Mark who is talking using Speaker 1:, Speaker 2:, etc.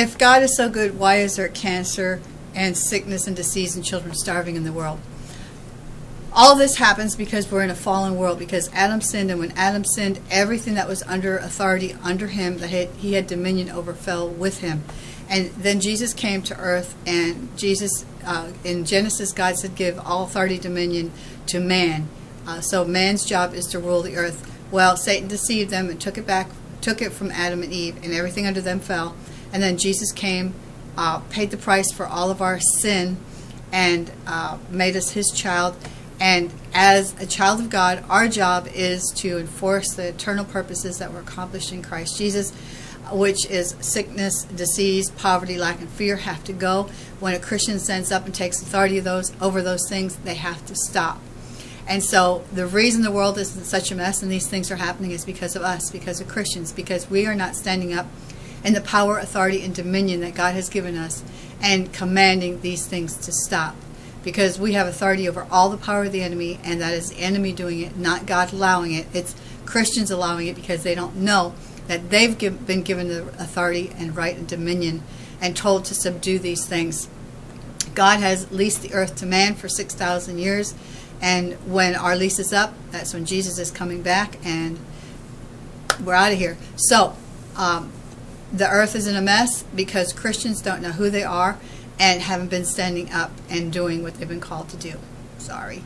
Speaker 1: if God is so good, why is there cancer and sickness and disease and children starving in the world? All this happens because we're in a fallen world, because Adam sinned, and when Adam sinned, everything that was under authority under him, that he had dominion over, fell with him. And then Jesus came to earth, and Jesus, uh, in Genesis, God said, give all authority, dominion to man. Uh, so man's job is to rule the earth. Well, Satan deceived them and took it back, took it from Adam and Eve, and everything under them fell. And then Jesus came, uh, paid the price for all of our sin, and uh, made us his child. And as a child of God, our job is to enforce the eternal purposes that were accomplished in Christ Jesus, which is sickness, disease, poverty, lack, and fear have to go. When a Christian stands up and takes authority of those over those things, they have to stop. And so the reason the world is in such a mess and these things are happening is because of us, because of Christians, because we are not standing up in the power, authority, and dominion that God has given us and commanding these things to stop because we have authority over all the power of the enemy, and that is the enemy doing it, not God allowing it. It's Christians allowing it because they don't know that they've give, been given the authority and right and dominion and told to subdue these things. God has leased the earth to man for 6,000 years, and when our lease is up, that's when Jesus is coming back, and we're out of here. So, um, the earth is in a mess because Christians don't know who they are and haven't been standing up and doing what they've been called to do. Sorry.